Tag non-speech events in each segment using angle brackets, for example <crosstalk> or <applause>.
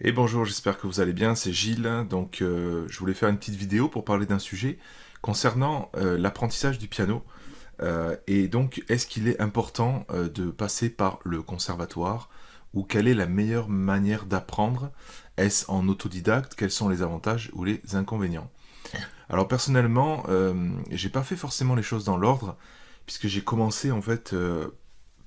Et bonjour, j'espère que vous allez bien, c'est Gilles. Donc euh, je voulais faire une petite vidéo pour parler d'un sujet concernant euh, l'apprentissage du piano. Euh, et donc, est-ce qu'il est important de passer par le conservatoire ou quelle est la meilleure manière d'apprendre? Est-ce en autodidacte? Quels sont les avantages ou les inconvénients? Alors personnellement, j'ai pas fait forcément les choses dans l'ordre puisque j'ai commencé en fait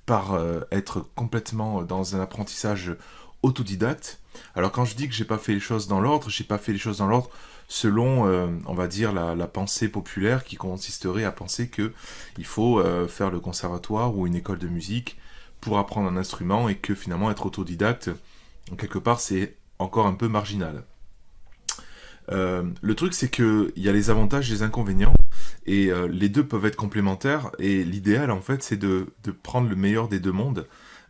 par être complètement dans un apprentissage autodidacte. Alors quand je dis que j'ai pas fait les choses dans l'ordre, j'ai pas fait les choses dans l'ordre selon, euh, on va dire, la, pensée populaire qui consisterait à penser que il faut euh, faire le conservatoire ou une école de musique pour apprendre un instrument et que finalement être autodidacte, quelque part, c'est encore un peu marginal. Euh, le truc, c'est qu'il y a les avantages et les inconvénients, et les deux peuvent être complémentaires, et l'idéal, en fait, c'est de, de, prendre le meilleur des deux mondes,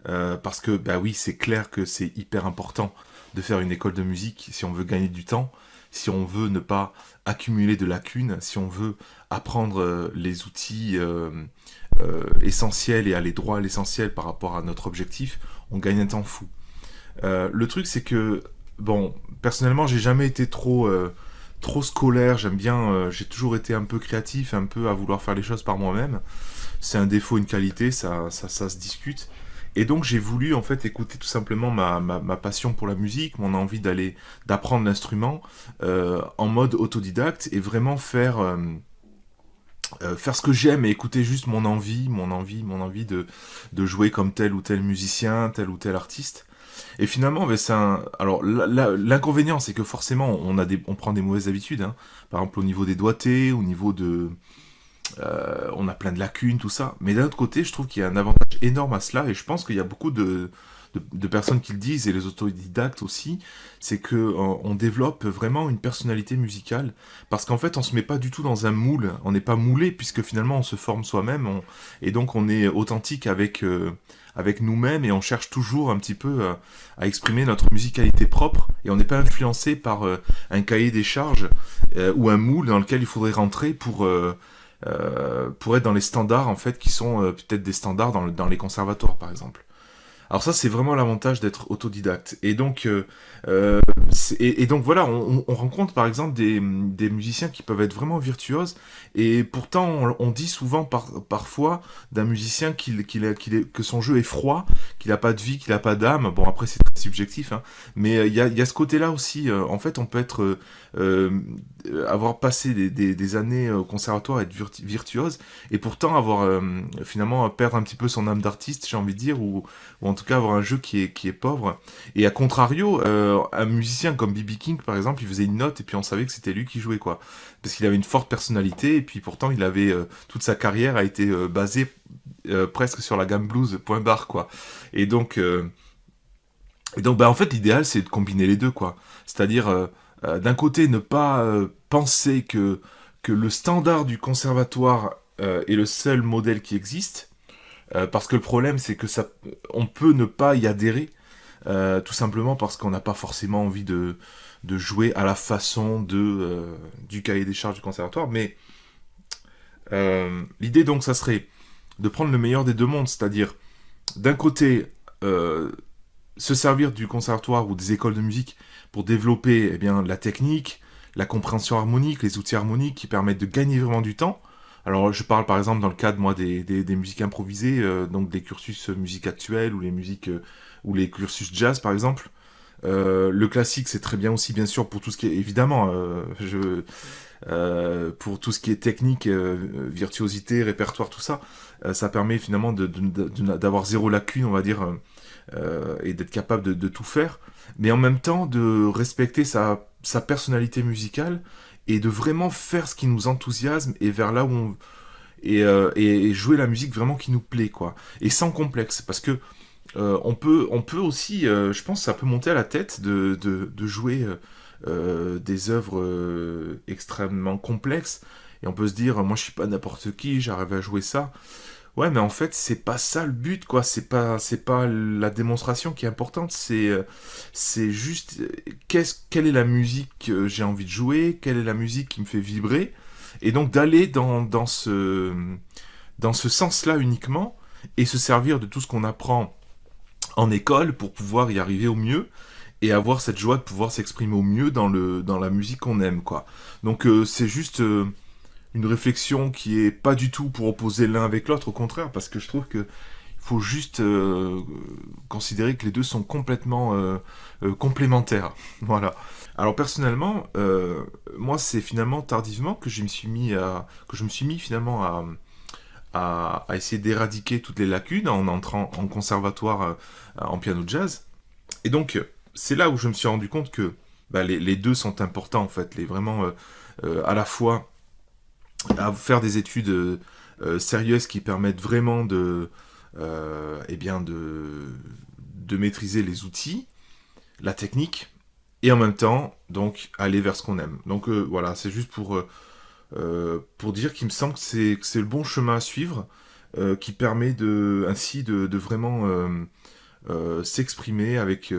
euh, parce que, bah oui, c'est clair que c'est hyper important de faire une école de musique si on veut gagner du temps, si on veut ne pas accumuler de lacunes, si on veut apprendre euh, les outils euh, essentiels et aller droit à l'essentiel par rapport à notre objectif, on gagne un temps fou. le truc, c'est que, bon, personnellement, j'ai jamais été trop trop scolaire, j'aime bien, j'ai toujours été un peu créatif, un peu à vouloir faire les choses par moi-même. C'est un défaut, une qualité, ça, ça, ça se discute. Et donc j'ai voulu en fait écouter tout simplement ma, passion pour la musique, mon envie d'aller d'apprendre l'instrument euh, en mode autodidacte et vraiment faire euh, euh, faire ce que j'aime et écouter juste mon envie, mon envie, mon envie de, jouer comme tel ou tel musicien, tel ou tel artiste. Et finalement, ben, alors l'inconvénient, c'est que forcément, on a des, on prend des mauvaises habitudes. Hein. Par exemple, au niveau des doigtés, au niveau de euh, on a plein de lacunes, tout ça. Mais d'un autre côté, je trouve qu'il y a un avantage énorme à cela, et je pense qu'il y a beaucoup de, personnes qui le disent, et les autodidactes aussi, c'est que euh, on développe vraiment une personnalité musicale, parce qu'en fait, on se met pas du tout dans un moule, on n'est pas moulé, puisque finalement, on se forme soi-même, et donc on est authentique avec, euh, avec nous-mêmes, et on cherche toujours un petit peu à exprimer notre musicalité propre, et on n'est pas influencé par un cahier des charges, ou un moule dans lequel il faudrait rentrer pour euh, pour être dans les standards en fait qui sont euh, peut-être des standards dans, les conservatoires par exemple. Alors ça c'est vraiment l'avantage d'être autodidacte. Et donc, euh, et, donc voilà, on, rencontre par exemple des, musiciens qui peuvent être vraiment virtuoses et pourtant on, dit souvent par, parfois d'un musicien qu'il, qu'il, qu'il que son jeu est froid, qu'il n'a pas de vie, qu'il n'a pas d'âme. Bon après c'est très subjectif, hein. mais il y a, y, a, ce côté-là aussi. en fait on peut être euh, avoir passé des, années au conservatoire, être virtuose, et pourtant avoir euh, finalement perdre un petit peu son âme d'artiste, j'ai envie de dire, ou, en tout cas avoir un jeu qui est, qui est pauvre. Et à contrario, euh, un musicien comme B.B. King, par exemple, il faisait une note et puis on savait que c'était lui qui jouait, quoi. Parce qu'il avait une forte personnalité, et puis pourtant il avait, toute sa carrière a été basée presque sur la gamme blues, point barre, quoi. Et donc... Et donc, bah, en fait, l'idéal, c'est de combiner les deux, quoi. C'est-à-dire, euh, d'un côté, ne pas euh, penser que, que le standard du conservatoire euh, est le seul modèle qui existe, parce que le problème, c'est que ça, on peut ne pas y adhérer, tout simplement parce qu'on n'a pas forcément envie de, jouer à la façon de, du cahier des charges du conservatoire, mais l'idée donc ça serait de prendre le meilleur des deux mondes, c'est-à-dire d'un côté se servir du conservatoire ou des écoles de musique pour développer eh la technique, la compréhension harmonique, les outils harmoniques qui permettent de gagner vraiment du temps. Alors je parle par exemple dans le cadre moi des, musiques improvisées, euh, donc des cursus musique actuelle ou les musiques euh, ou les cursus jazz par exemple. Euh, le classique c'est très bien aussi bien sûr pour tout ce qui est évidemment pour tout ce qui est technique, virtuosité, répertoire, tout ça, ça permet finalement d'avoir zéro lacune, on va dire, et d'être capable de, tout faire mais en même temps de respecter sa personnalité musicale et de vraiment faire ce qui nous enthousiasme et vers là où on... Et, euh, jouer la musique vraiment qui nous plaît, quoi. Et sans complexe, parce que euh, on, peut, on peut aussi, euh, je pense ça peut monter à la tête de, de, de jouer des œuvres extrêmement complexes, et on peut se dire, moi je suis pas n'importe qui, j'arrive à jouer ça. Ouais, mais en fait, c'est pas ça le but, quoi. C'est pas, c'est pas la démonstration qui est importante. C'est, euh, c'est juste, euh, qu'est-ce, quelle est la musique que j'ai envie de jouer, quelle est la musique qui me fait vibrer, et donc d'aller dans, dans ce, dans ce sens-là uniquement, et se servir de tout ce qu'on apprend en école pour pouvoir y arriver au mieux. et avoir cette joie de pouvoir s'exprimer au mieux dans, le, dans la musique qu'on aime, quoi. Donc c'est juste une réflexion qui est pas du tout pour opposer l'un avec l'autre, au contraire, parce que je trouve que faut juste euh, considérer que les deux sont complètement euh, euh, complémentaires. <laughs> Voilà. Alors personnellement, moi c'est finalement tardivement que je me suis mis à que je me suis mis finalement à, à, essayer d'éradiquer toutes les lacunes en entrant en conservatoire en piano jazz. Et donc c'est là où je me suis rendu compte que bah, les, les, deux sont importants en fait, les vraiment à la fois à faire des études euh, euh, sérieuses qui permettent vraiment de, euh, eh bien de, de maîtriser les outils, la technique, et en même temps, donc, aller vers ce qu'on aime. Donc voilà, c'est juste pour, pour dire qu'il me semble que c'est le bon chemin à suivre, qui permet de, ainsi de, vraiment s'exprimer avec,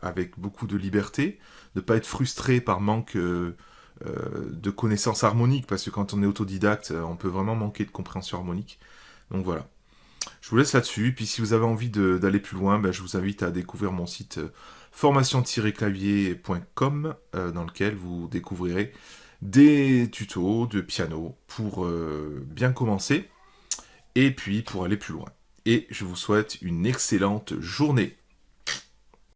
avec beaucoup de liberté, de ne pas être frustré par manque de connaissances harmoniques, parce que quand on est autodidacte, euh, on peut vraiment manquer de compréhension harmonique. Donc voilà. Je vous laisse là-dessus, puis si vous avez envie d'aller plus loin, ben, je vous invite à découvrir mon site euh, formation-clavier.com, dans lequel vous découvrirez des tutos de piano pour bien commencer, et puis pour aller plus loin. Et je vous souhaite une excellente journée.